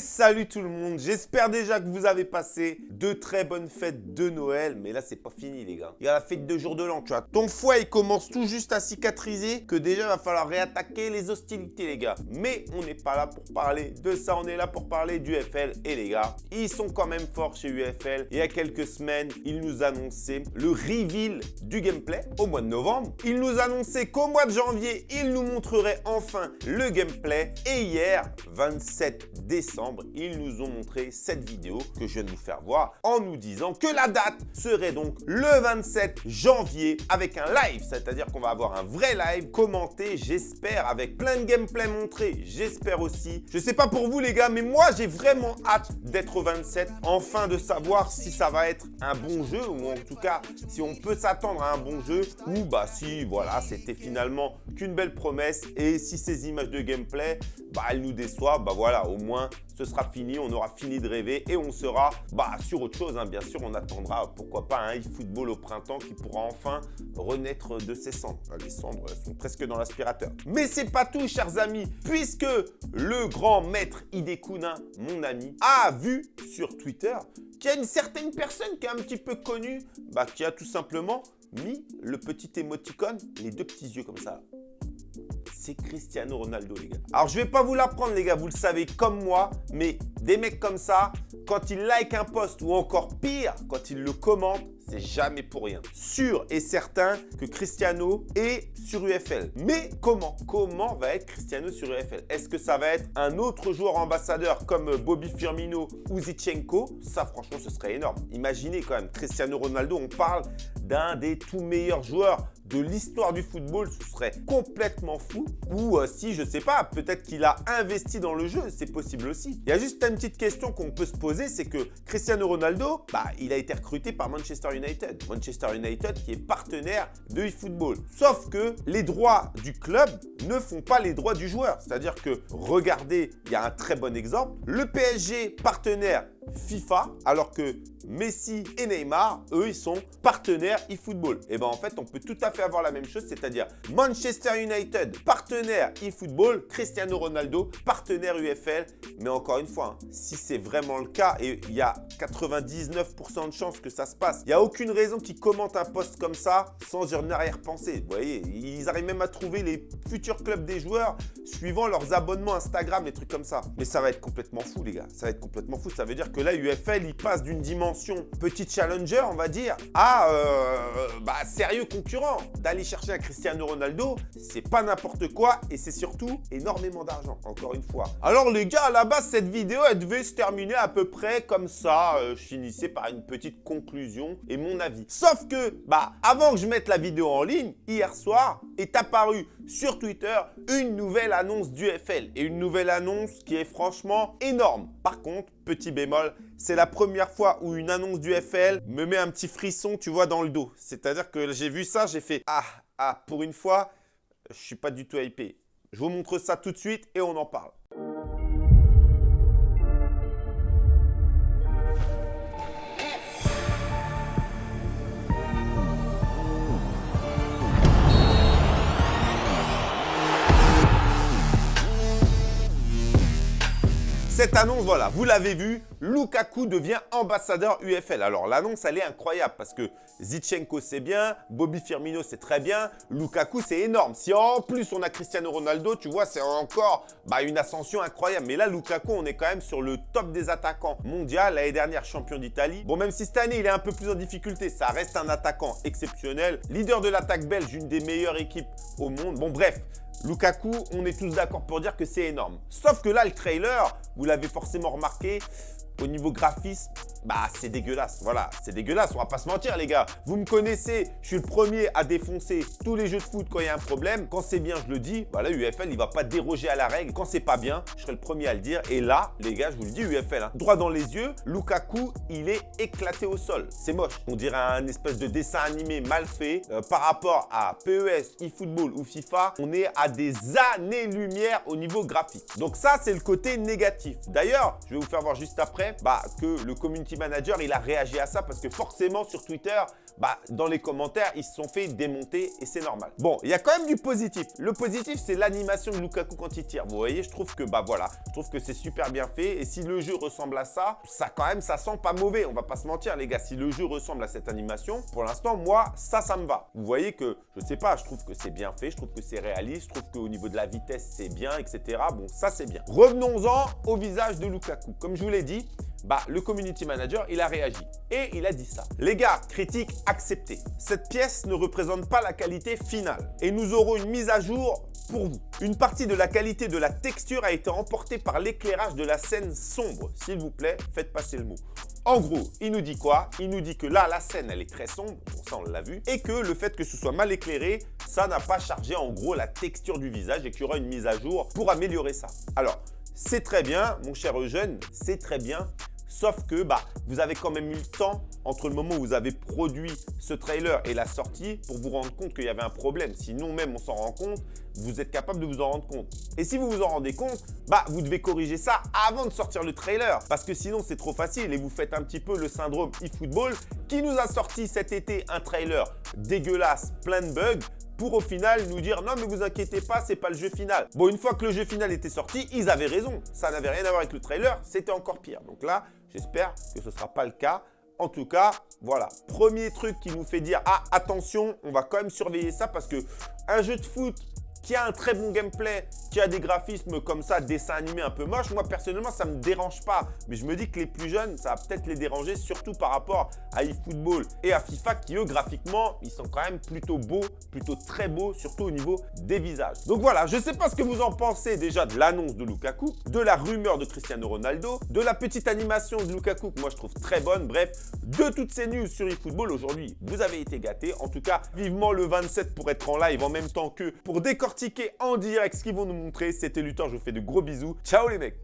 salut tout le monde, j'espère déjà que vous avez passé de très bonnes fêtes de Noël, mais là c'est pas fini les gars. Il y a la fête de jour de l'an, tu vois. Ton foie il commence tout juste à cicatriser, que déjà il va falloir réattaquer les hostilités les gars. Mais on n'est pas là pour parler de ça, on est là pour parler du UFL et les gars, ils sont quand même forts chez UFL. Il y a quelques semaines, ils nous annonçaient le reveal du gameplay au mois de novembre. Ils nous annonçaient qu'au mois de janvier, ils nous montreraient enfin le gameplay. Et hier, 27 décembre, ils nous ont montré cette vidéo que je viens de vous faire voir en nous disant que la date serait donc le 27 janvier avec un live, c'est-à-dire qu'on va avoir un vrai live commenté, j'espère, avec plein de gameplay montré, j'espère aussi. Je sais pas pour vous les gars, mais moi j'ai vraiment hâte d'être au 27, enfin de savoir si ça va être un bon jeu ou en tout cas si on peut s'attendre à un bon jeu ou bah si voilà c'était finalement qu'une belle promesse et si ces images de gameplay bah elles nous déçoivent, bah voilà au moins ce sera fini, on aura fini de rêver et on sera bah, sur autre chose. Hein. Bien sûr, on attendra, pourquoi pas, un e-football au printemps qui pourra enfin renaître de ses cendres. Les cendres sont presque dans l'aspirateur. Mais c'est pas tout, chers amis, puisque le grand maître Hidekuna, mon ami, a vu sur Twitter qu'il y a une certaine personne qui est un petit peu connue, bah, qui a tout simplement mis le petit émoticône, les deux petits yeux comme ça, Cristiano Ronaldo, les gars. Alors, je vais pas vous l'apprendre, les gars, vous le savez comme moi, mais des mecs comme ça, quand ils like un post ou encore pire, quand ils le commentent, c'est jamais pour rien. Sûr et certain que Cristiano est sur UFL. Mais comment Comment va être Cristiano sur UFL Est-ce que ça va être un autre joueur ambassadeur comme Bobby Firmino ou Zichenko? Ça, franchement, ce serait énorme. Imaginez quand même, Cristiano Ronaldo, on parle d'un des tout meilleurs joueurs de l'histoire du football, ce serait complètement fou. Ou euh, si, je sais pas, peut-être qu'il a investi dans le jeu, c'est possible aussi. Il y a juste une petite question qu'on peut se poser, c'est que Cristiano Ronaldo, bah, il a été recruté par Manchester United. Manchester United qui est partenaire de eFootball. Sauf que les droits du club ne font pas les droits du joueur. C'est-à-dire que, regardez, il y a un très bon exemple. Le PSG partenaire FIFA, alors que Messi et Neymar, eux, ils sont partenaires eFootball. Et bien en fait, on peut tout à fait avoir la même chose, c'est-à-dire Manchester United, partenaire eFootball, Cristiano Ronaldo, partenaire UFL. Mais encore une fois, hein, si c'est vraiment le cas, et il y a 99% de chances que ça se passe, il n'y a aucune raison qu'ils commentent un post comme ça sans une arrière-pensée. Vous voyez, ils arrivent même à trouver les futurs clubs des joueurs suivant leurs abonnements Instagram, des trucs comme ça. Mais ça va être complètement fou, les gars. Ça va être complètement fou. Ça veut dire que là, UFL, il passe d'une dimension petit challenger, on va dire, à euh, bah, sérieux concurrent. D'aller chercher un Cristiano Ronaldo, c'est pas n'importe quoi et c'est surtout énormément d'argent, encore une fois. Alors les gars, à la base, cette vidéo, elle devait se terminer à peu près comme ça. Euh, je finissais par une petite conclusion et mon avis. Sauf que, bah, avant que je mette la vidéo en ligne, hier soir, est apparu sur Twitter une nouvelle annonce du FL et une nouvelle annonce qui est franchement énorme. Par contre, petit bémol, c'est la première fois où une annonce du FL me met un petit frisson, tu vois, dans le dos. C'est-à-dire que j'ai vu ça, j'ai fait « Ah, ah, pour une fois, je suis pas du tout hypé. » Je vous montre ça tout de suite et on en parle. Cette annonce, voilà, vous l'avez vu, Lukaku devient ambassadeur UFL. Alors l'annonce, elle est incroyable parce que Zichenko, c'est bien, Bobby Firmino, c'est très bien, Lukaku, c'est énorme. Si en plus on a Cristiano Ronaldo, tu vois, c'est encore bah, une ascension incroyable. Mais là, Lukaku, on est quand même sur le top des attaquants mondial. L'année dernière, champion d'Italie. Bon, même si cette année, il est un peu plus en difficulté, ça reste un attaquant exceptionnel. Leader de l'attaque belge, une des meilleures équipes au monde. Bon, bref, Lukaku, on est tous d'accord pour dire que c'est énorme. Sauf que là, le trailer, vous l'avez forcément remarqué, au niveau graphisme, bah c'est dégueulasse. Voilà, c'est dégueulasse, on va pas se mentir les gars. Vous me connaissez, je suis le premier à défoncer tous les jeux de foot quand il y a un problème. Quand c'est bien, je le dis. Voilà, UFL, il va pas déroger à la règle. Quand c'est pas bien, je serai le premier à le dire. Et là, les gars, je vous le dis, UFL, hein, droit dans les yeux, Lukaku, il est éclaté au sol. C'est moche. On dirait un espèce de dessin animé mal fait. Euh, par rapport à PES, eFootball ou FIFA, on est à des années-lumière au niveau graphique. Donc ça, c'est le côté négatif. D'ailleurs, je vais vous faire voir juste après bah, que le community manager, il a réagi à ça parce que forcément sur Twitter, bah, dans les commentaires, ils se sont fait démonter et c'est normal. Bon, il y a quand même du positif. Le positif, c'est l'animation de Lukaku quand il tire. Vous voyez, je trouve que, bah voilà, je trouve que c'est super bien fait. Et si le jeu ressemble à ça, ça quand même, ça sent pas mauvais. On va pas se mentir, les gars. Si le jeu ressemble à cette animation, pour l'instant, moi, ça, ça me va. Vous voyez que, je sais pas, je trouve que c'est bien fait, je trouve que c'est réaliste, je trouve qu'au niveau de la vitesse, c'est bien, etc. Bon, ça, c'est bien. Revenons-en au visage de Lukaku. Comme je vous l'ai dit, bah, le community manager, il a réagi et il a dit ça. Les gars, critique acceptée. Cette pièce ne représente pas la qualité finale et nous aurons une mise à jour pour vous. Une partie de la qualité de la texture a été emportée par l'éclairage de la scène sombre. S'il vous plaît, faites passer le mot. En gros, il nous dit quoi? Il nous dit que là, la scène, elle est très sombre, bon, ça on l'a vu, et que le fait que ce soit mal éclairé, ça n'a pas chargé en gros la texture du visage et qu'il y aura une mise à jour pour améliorer ça. Alors, c'est très bien, mon cher Eugène, c'est très bien, Sauf que bah, vous avez quand même eu le temps entre le moment où vous avez produit ce trailer et la sortie pour vous rendre compte qu'il y avait un problème. Sinon même on s'en rend compte, vous êtes capable de vous en rendre compte. Et si vous vous en rendez compte, bah, vous devez corriger ça avant de sortir le trailer. Parce que sinon c'est trop facile et vous faites un petit peu le syndrome eFootball qui nous a sorti cet été un trailer dégueulasse, plein de bugs pour au final nous dire non mais vous inquiétez pas, c'est pas le jeu final. Bon, une fois que le jeu final était sorti, ils avaient raison. Ça n'avait rien à voir avec le trailer, c'était encore pire. Donc là, j'espère que ce sera pas le cas. En tout cas, voilà. Premier truc qui nous fait dire, ah, attention, on va quand même surveiller ça parce que un jeu de foot qui a un très bon gameplay, qui a des graphismes comme ça, dessin animé un peu moche, moi personnellement ça me dérange pas. Mais je me dis que les plus jeunes, ça va peut-être les déranger, surtout par rapport à eFootball et à FIFA qui eux graphiquement, ils sont quand même plutôt beaux, plutôt très beaux, surtout au niveau des visages. Donc voilà, je sais pas ce que vous en pensez déjà de l'annonce de Lukaku, de la rumeur de Cristiano Ronaldo, de la petite animation de Lukaku que moi je trouve très bonne, bref, de toutes ces news sur eFootball aujourd'hui, vous avez été gâtés. En tout cas, vivement le 27 pour être en live en même temps que pour en direct ce qu'ils vont nous montrer. C'était Luthor, je vous fais de gros bisous. Ciao les mecs